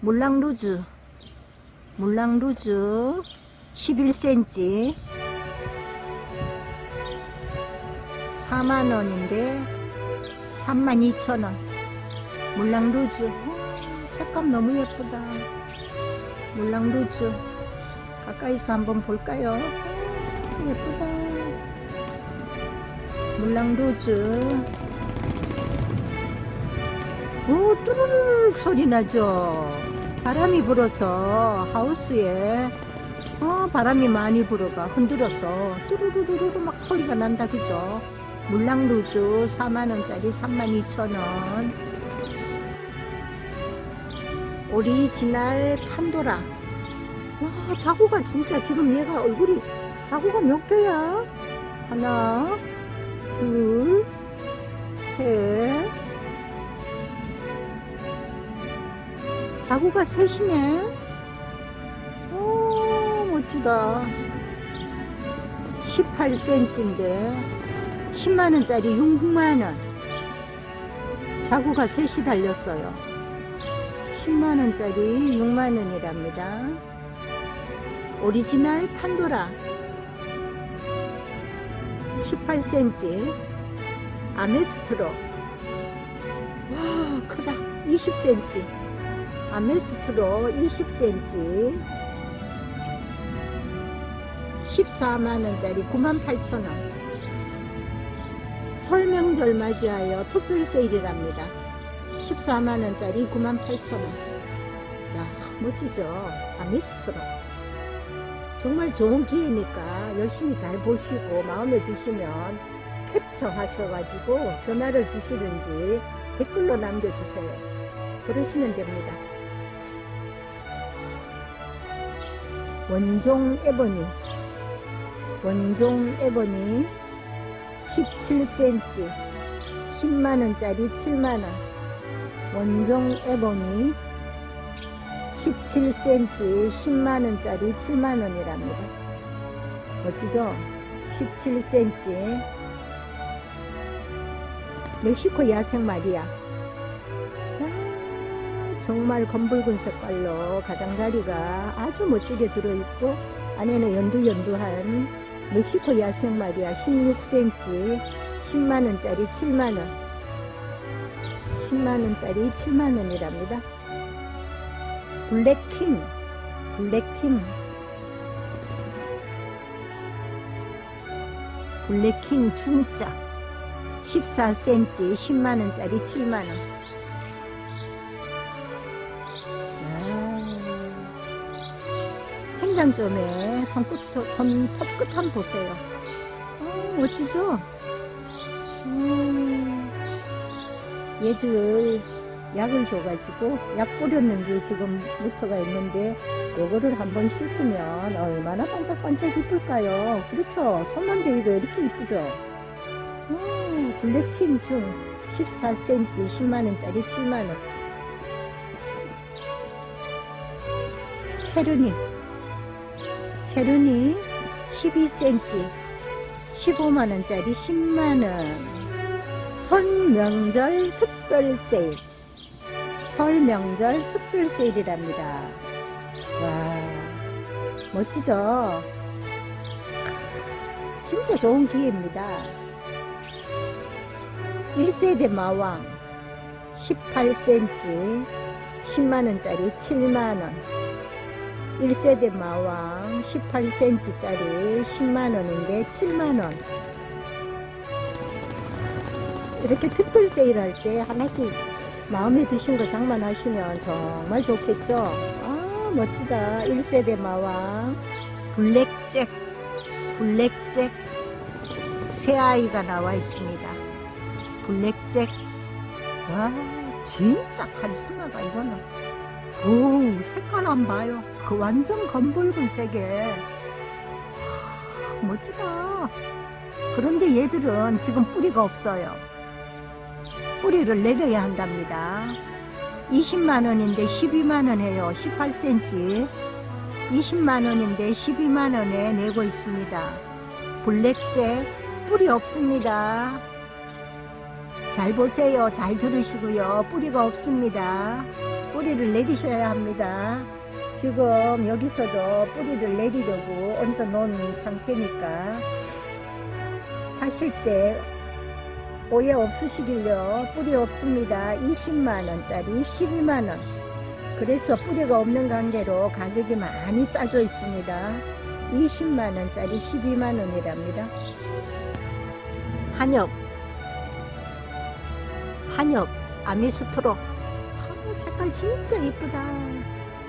물랑루즈. 물랑루즈. 11cm 4만원인데 32,000원. 물랑루즈. 어, 색감 너무 예쁘다. 물랑루즈. 가까이서 한번 볼까요? 어, 예쁘다. 물랑루즈. 오 뚜루룩 소리 나죠 바람이 불어서 하우스에 어, 바람이 많이 불어가 흔들어서 뚜루루루루 막 소리가 난다 그죠? 물랑루즈 4만원짜리 32,000원. 오리지널 판도라. 와 자구가 진짜 지금 얘가 얼굴이 자구가 몇 개야? 하나 둘셋 자구가 셋이네 오 멋지다. 18cm인데 10만원짜리 6만원. 자구가 셋이 달렸어요. 10만원짜리 6만원이랍니다. 오리지널 판도라. 18cm 아메스트로. 와 크다. 20cm 아메스트로 20cm 14만원짜리 98,000원. 설명절 맞이하여 특별 세일이랍니다. 14만원짜리 98,000원. 야 멋지죠? 아메스트로. 정말 좋은 기회니까 열심히 잘 보시고 마음에 드시면 캡처 하셔가지고 전화를 주시든지 댓글로 남겨주세요. 그러시면 됩니다 원종 에버니. 원종 에버니 17cm 10만원짜리 7만원. 원종 에버니 17cm 10만원짜리 7만원이랍니다. 멋지죠? 17cm 멕시코 야생 아, 정말 검붉은 색깔로 가장자리가 아주 멋지게 들어있고 안에는 연두연두한 멕시코 야생 마리아 16cm 10만원짜리 7만원. 10만원짜리 7만원이랍니다. 블랙킹 블랙킹. 블랙킹 중짜. 14cm 10만원짜리 7만원 생장점에 손끝, 손톱 끝 한번 보세요. 어, 멋지죠? 음, 얘들 약을 줘가지고 약 뿌렸는데 지금 묻혀가 있는데 요거를 한번 씻으면 얼마나 반짝반짝 이쁠까요? 그렇죠? 손만 대도 이렇게 이쁘죠? 음, 블랙킹 중 14cm 10만원짜리 7만원. 체르니 체르니 12cm 15만원짜리 10만원. 설명절 특별 세일. 설명절 특별 세일이랍니다. 와 멋지죠? 진짜 좋은 기회입니다. 1세대 마왕 18cm 10만원짜리 7만원 1세대 마왕 18cm짜리 10만원인데 7만원. 이렇게 특별 세일할 때 하나씩 마음에 드신 거 장만하시면 정말 좋겠죠? 아 멋지다. 1세대 마왕. 블랙잭 블랙잭. 새아이가 나와 있습니다. 블랙잭. 와 진짜 카리스마가 이거는 오 색깔 안 봐요 그 완전 검붉은 색에 와, 멋지다. 그런데 얘들은 지금 뿌리가 없어요. 뿌리를 내려야 한답니다. 20만원인데 12만원 해요. 18cm 20만원인데 12만원에 내고 있습니다. 블랙잭 뿌리 없습니다. 잘 보세요. 잘 들으시고요. 뿌리가 없습니다. 뿌리를 내리셔야 합니다. 지금 여기서도 뿌리를 내리려고 얹어 놓은 상태니까 사실 때 오해 없으시길요. 뿌리 없습니다. 20만원짜리 12만원. 그래서 뿌리가 없는 관계로 가격이 많이 싸져 있습니다. 20만원짜리 12만원이랍니다. 한엽. 한엽 아미스트로. 아, 색깔 진짜 이쁘다.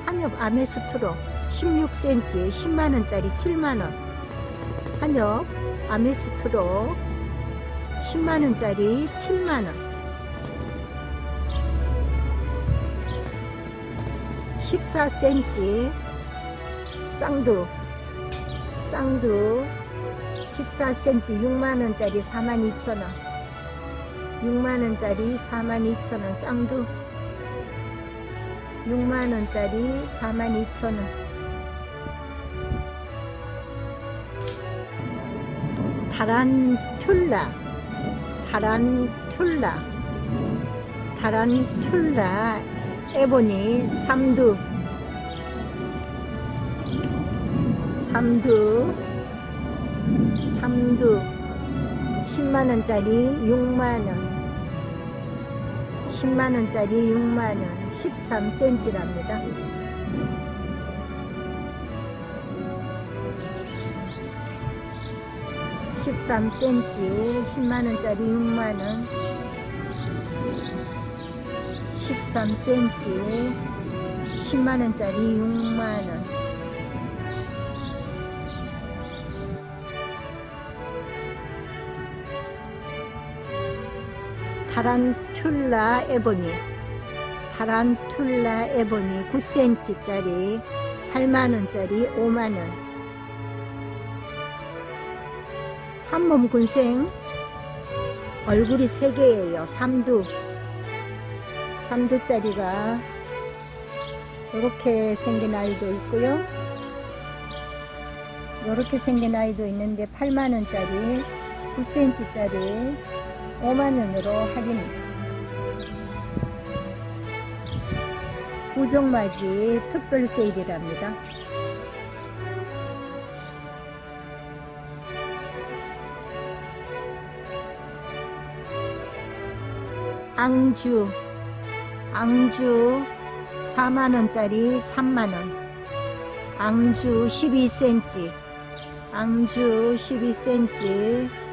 한엽 아메스트로 16cm 10만원짜리 7만원. 한엽 아메스트로 10만원짜리 7만원. 14cm 쌍두. 쌍두 14cm 6만원짜리 42,000원. 6만원짜리 42,000원 쌍두 6만원짜리 42,000원. 타란툴라. 타란툴라. 타란툴라. 에보니 삼두. 삼두. 삼두. 10만원짜리 6만원 10만원짜리 6만원 13cm랍니다. 십삼 cm 10만원짜리 6만원. 13cm 10만원짜리 6만원 타란툴라 에보니 타란툴라 에보니 9cm짜리 8만원짜리 5만원. 한몸 군생 얼굴이 3개예요 3두. 3두짜리가 이렇게 생긴 아이도 있고요. 이렇게 생긴 아이도 있는데 8만원짜리 9cm짜리 5만원으로 할인. 고정맞이 특별 세일이랍니다. 앙주 앙주 4만원짜리 3만원. 앙주 12cm 앙주 12cm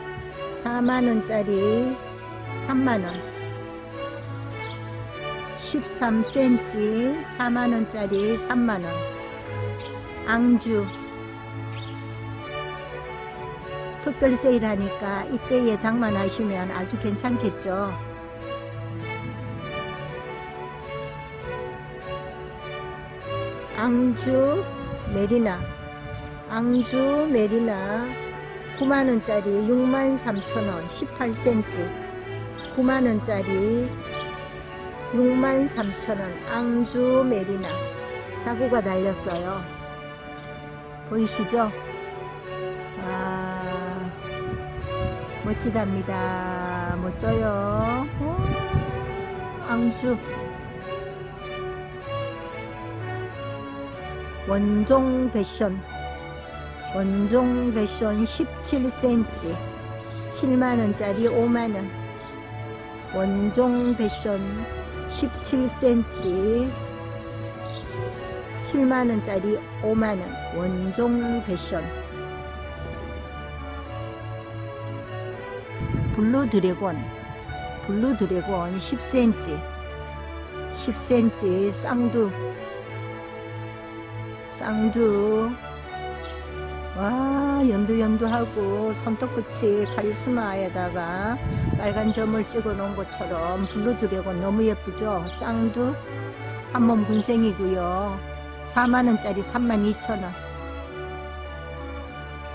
4만원짜리 3만원. 13cm 4만원짜리 3만원. 앙주. 특별 세일하니까 이때에 장만하시면 아주 괜찮겠죠? 앙주 메리나. 앙주 메리나 9만원짜리 63,000원 18cm 9만원짜리 63,000원 앙주 메리나. 사고가 달렸어요. 보이시죠? 아 멋지답니다. 멋져요. 오, 앙주. 원종 패션 원종 패션 17cm 7만원짜리 5만원. 원종 패션 17cm 7만원짜리 5만원. 원종 패션. 블루 드래곤 블루 드래곤 10cm 10cm 쌍두 쌍두 와 연두연두하고 손톱끝이 카리스마에다가 빨간 점을 찍어 놓은 것처럼 블루 드래곤 너무 예쁘죠? 쌍두? 한몸 군생이고요. 4만원짜리 32,000원.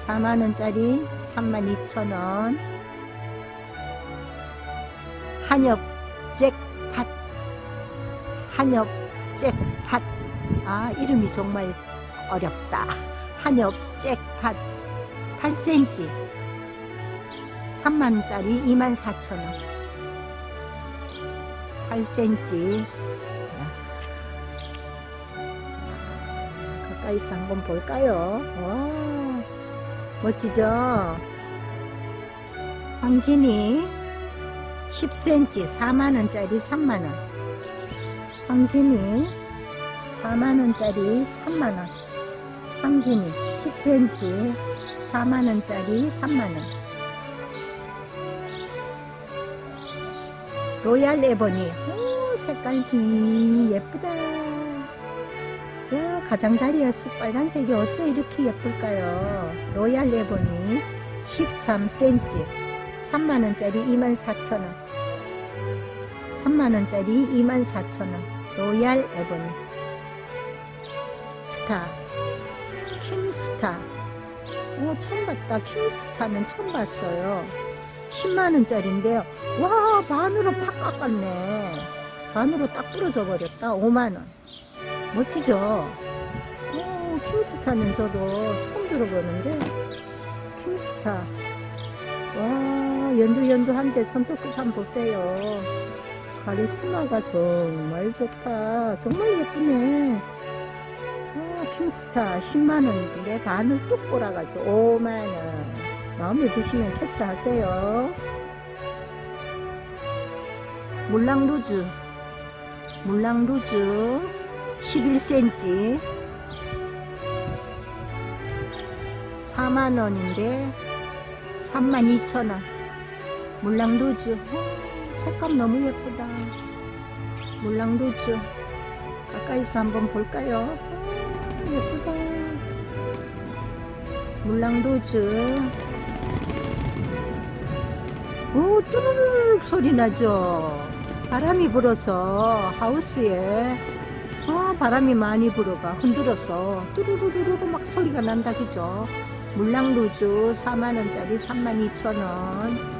4만원짜리 32,000원. 한엽 잭팟 한엽 잭팟 아 이름이 정말 어렵다. 한엽 잭 팟 8cm 3만원짜리 24,000원. 8cm 가까이서 한번 볼까요? 와, 멋지죠? 황진이 10cm 4만원짜리 3만원. 황진이 4만원짜리 3만원 황진이 10cm 4만원짜리 3만원. 로얄 에버니. 오 색깔 기 예쁘다. 야 가장자리였어 빨간색이 어째 이렇게 예쁠까요? 로얄 에버니 13cm 3만원짜리 24,000원. 3만원짜리 24,000원. 로얄 에버니. 스타 킹스타. 오 처음 봤다. 킹스타는 처음 봤어요. 10만원짜리인데요. 와 반으로 팍 깎았네. 반으로 딱 부러져 버렸다. 5만원. 멋지죠? 오 킹스타는 저도 처음 들어보는데 킹스타. 와 연두연두한데 손톱 끝 한번 보세요. 카리스마가 정말 좋다. 정말 예쁘네. 아, 킹스타 10만원인데 반을 뚝 꼬라가지고 5만원. 마음에 드시면 캡처하세요. 물랑 루즈. 물랑 루즈. 11cm 4만원인데 32,000원. 물랑 루즈. 어, 색감 너무 예쁘다. 물랑 루즈. 가까이서 한번 볼까요? 어, 예쁘다. 물랑루즈. 오 뚜루룩 소리 나죠? 바람이 불어서 하우스에. 아, 바람이 많이 불어가 흔들어서 뚜루루루루 막 소리가 난다 그죠? 물랑루즈 4만원짜리 32,000원